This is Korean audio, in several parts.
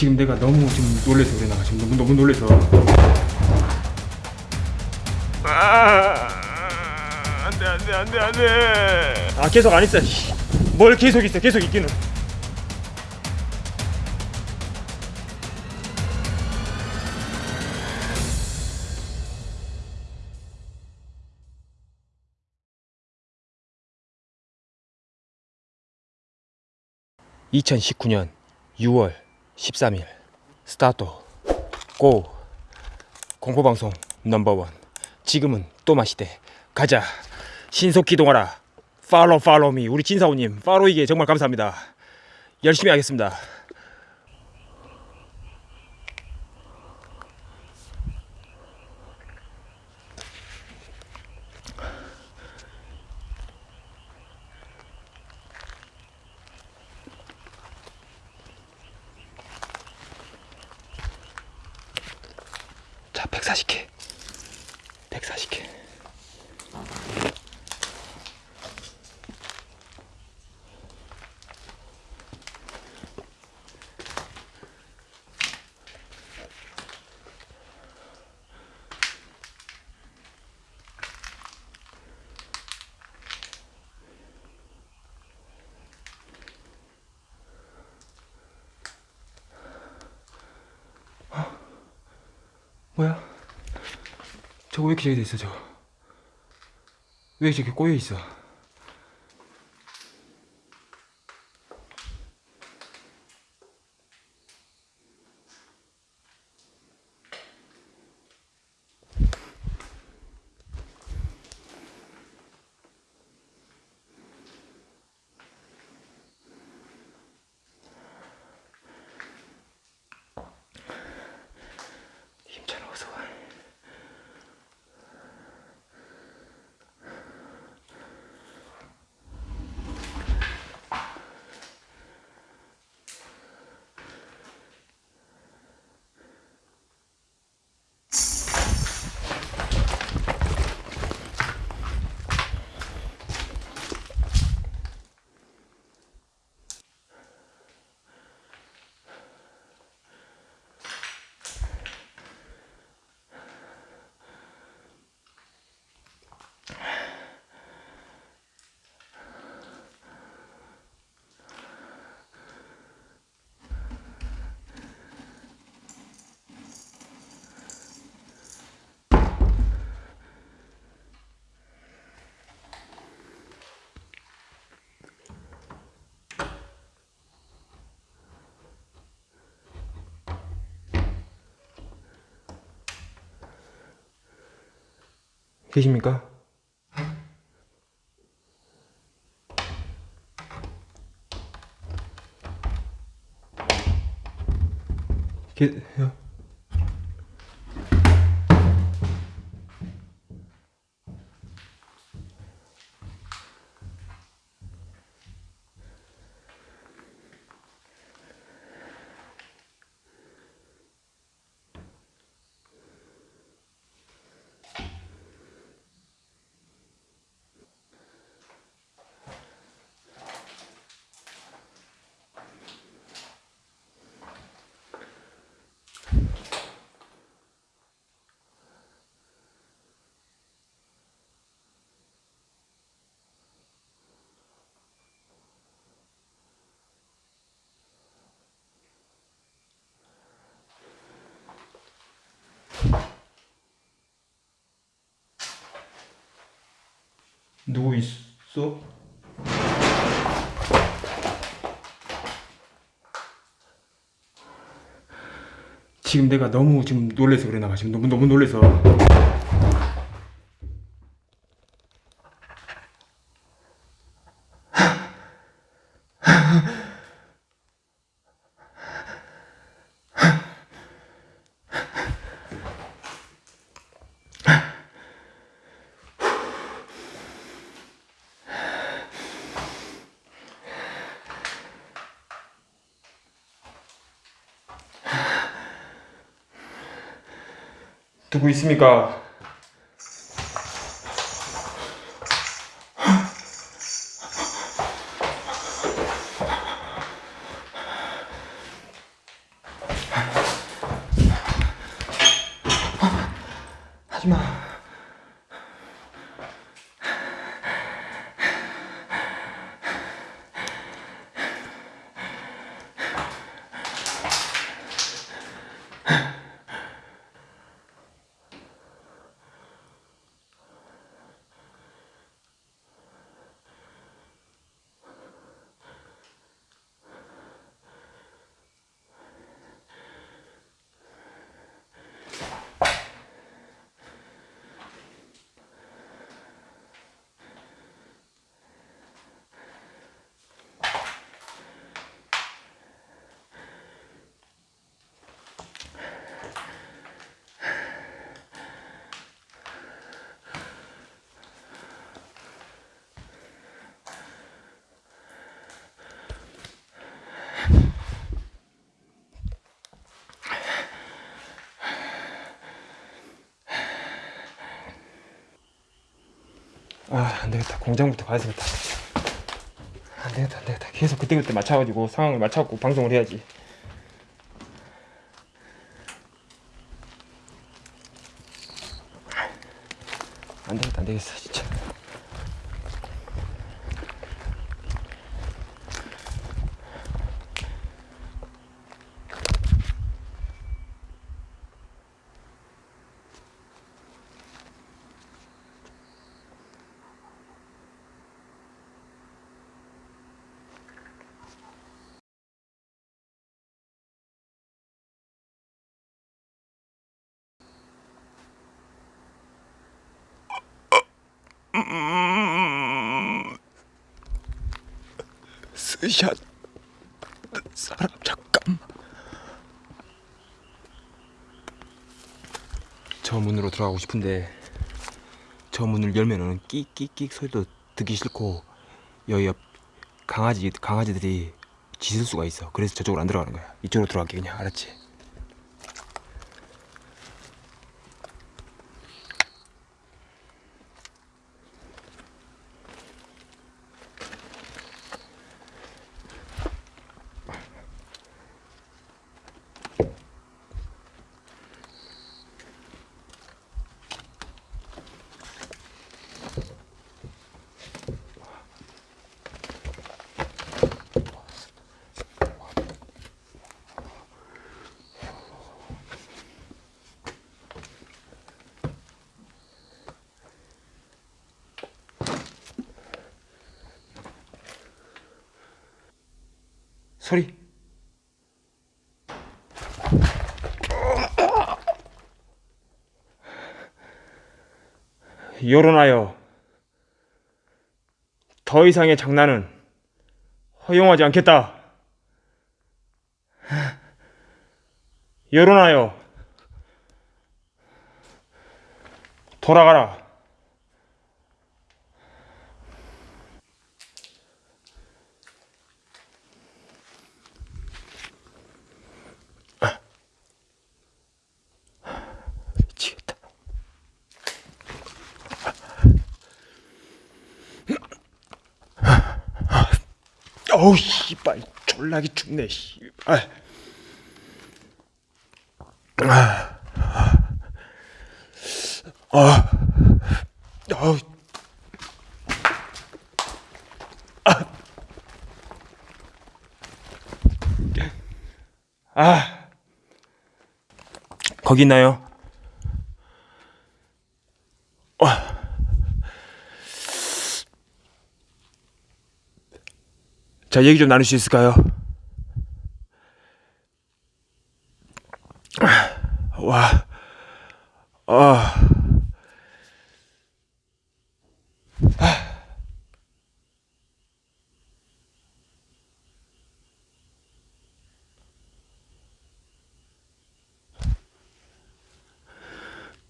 지금 내가 너무 지금 놀래서 그래 나 지금. 너무 너무 놀래서. 아 안돼 안돼 안돼 안돼. 아 계속 안 있어 씨. 뭘 계속 있어 계속 있기는. (2019년 6월 13일) 스타트. 고. 공포방송 넘버원. 지금은 또 마시대. 가자. 신속 기동하라. 팔로우 팔로우 미. 우리 진사오님 팔로이게 정말 감사합니다. 열심히 하겠습니다 140개. 140개 뭐야? 저거 왜 이렇게 저기 돼 있어 저거 왜 저렇게 꼬여 있어 계십니까? 계 누구 있어? 지금 내가 너무 지금 놀래서 그래 나 지금 너무 너무 놀래서 누구 있습니까? 아 안되겠다. 공장부터 가야 되겠다. 안되겠다 안되겠다. 계속 그때그때 맞춰가지고 상황을 맞춰갖고 방송을 해야지. 안되겠다 안되겠어 진짜 스샷 사람 잠깐. 저 문으로 들어가고 싶은데 저 문을 열면은 끽끽끽 소리도 듣기 싫고 여기 옆 강아지 강아지들이 짖을 수가 있어. 그래서 저쪽으로 안 들어가는 거야. 이쪽으로 들어갈게 그냥. 알았지 소리 여론하여 더 이상의 장난은 허용하지 않겠다. 여론하여 돌아가라. 어우 씨발 졸라기 춥네 씨발. 아, 어우. 아, 거기 있나요? 자, 얘기 좀 나눌 수 있을까요? 와, 아,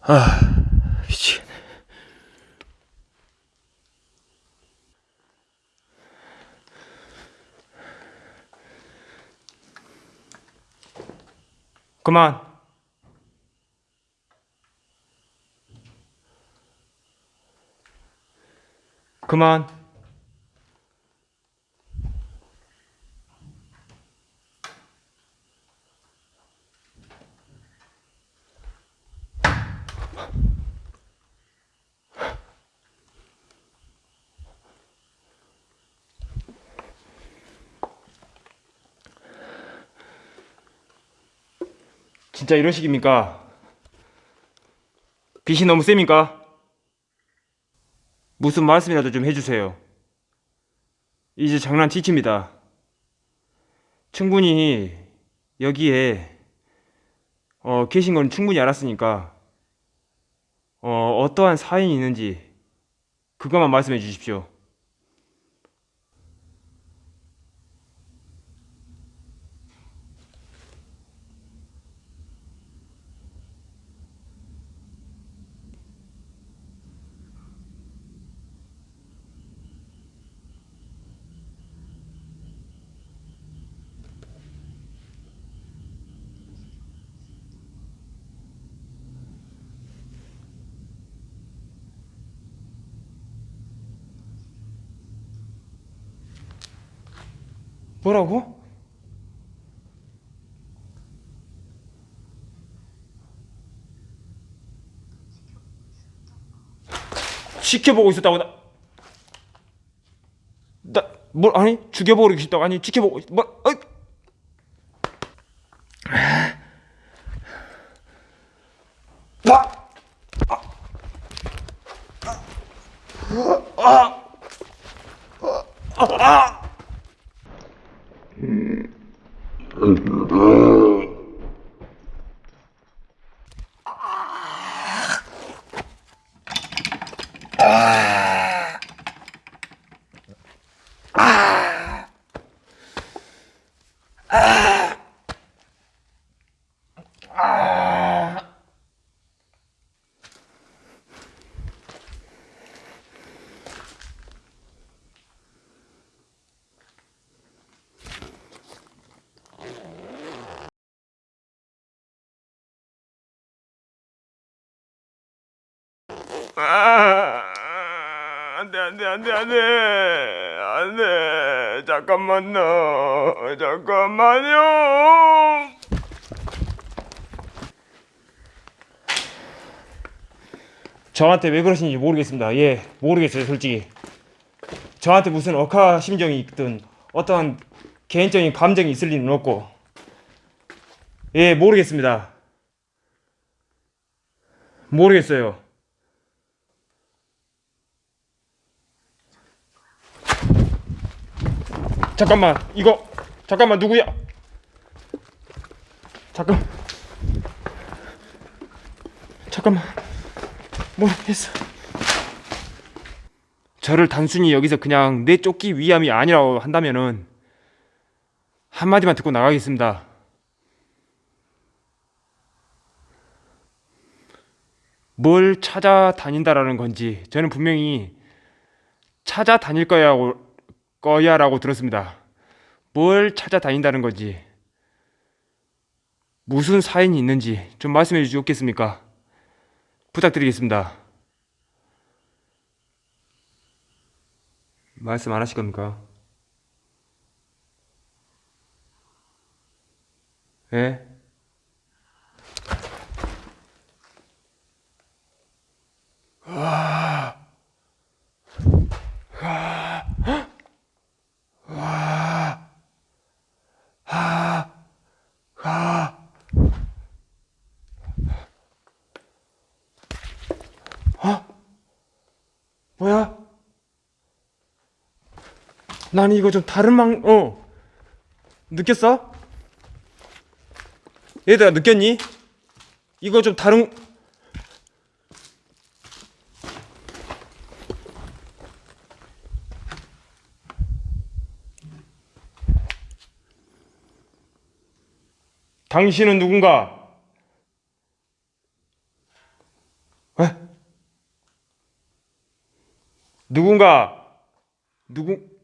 아, 미치 그만. 그만. 진짜 이런 식입니까? 빛이 너무 셉니까? 무슨 말씀이라도 좀 해주세요. 이제 장난 지칩니다. 충분히 여기에 어, 계신 건 충분히 알았으니까 어, 어떠한 사연이 있는지 그것만 말씀해 주십시오. 뭐라고? 지켜보고 있었다고 나. 나 뭘 아니 죽여보고 있었다고 아니 지켜보고 있- 뭐 어이. 아! 아, 안돼 안돼 안돼 안돼. 안돼. 잠깐만요. 잠깐만요. 저한테 왜 그러시는지 모르겠습니다. 예 모르겠어요 솔직히. 저한테 무슨 억하 심정이 있든 어떠한 개인적인 감정이 있을 리는 없고. 예 모르겠습니다. 모르겠어요 잠깐만 이거. 잠깐만 누구야? 잠깐. 잠깐만. 모르겠어? 저를 단순히 여기서 그냥 내쫓기 위함이 아니라고 한다면은 한마디만 듣고 나가겠습니다. 뭘 찾아다닌다라는 건지 저는 분명히 찾아다닐 거야고 거야 라고 들었습니다. 뭘 찾아다닌다는 건지 무슨 사연이 있는지 좀 말씀해 주시겠습니까? 부탁드리겠습니다. 말씀 안 하실 겁니까? 예? 뭐야? 난 이거 좀 다른 방, 어. 느꼈어? 얘들아, 느꼈니? 이거 좀 다른, 당신은 누군가? 에? 누군가 누구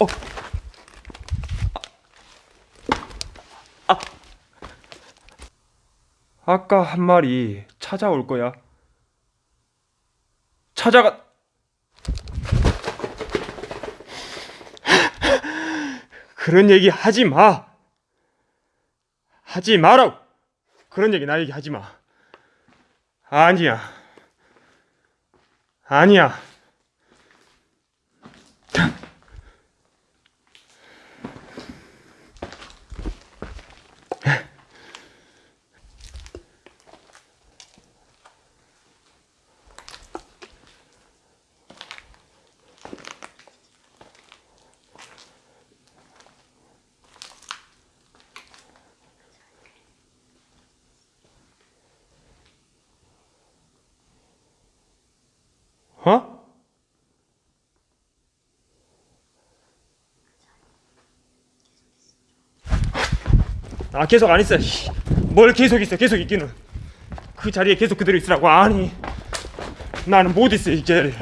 어. 아. 아까 한 말이 찾아올 거야. 찾아가. 그런 얘기 하지 마. 하지 마라고. 그런 얘기 나에게 하지 마. 아니야. 아니야. 어? 아 계속 안 있어. 씨. 뭘 계속 있어? 계속 있기는. 그 자리에 계속 그대로 있으라고. 아니. 나는 못 있어 이 자리에.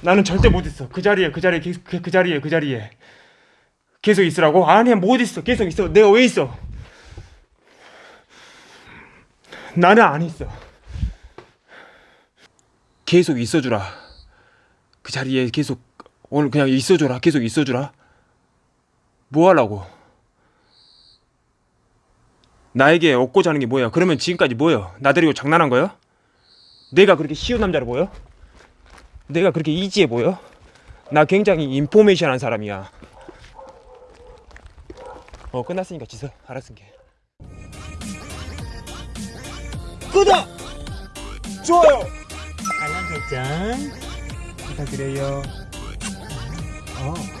나는 절대 못 있어. 그 자리에 그 자리에 계속 그, 그 자리에 그 자리에 계속 있으라고. 아니야 못 있어. 계속 있어. 내가 왜 있어? 나는 안 있어. 계속 있어주라. 그 자리에 계속 오늘 그냥 있어줘라 계속 있어주라 뭐 하려고 나에게 얻고자 하는 게 뭐야 그러면 지금까지 뭐야 나 데리고 장난한 거야? 내가 그렇게 쉬운 남자로 보여? 내가 그렇게 이지해 보여? 나 굉장히 인포메이션한 사람이야 어 끝났으니까 지서 알았으니까 구독! 좋아요! 알람 설정 부탁드려요 어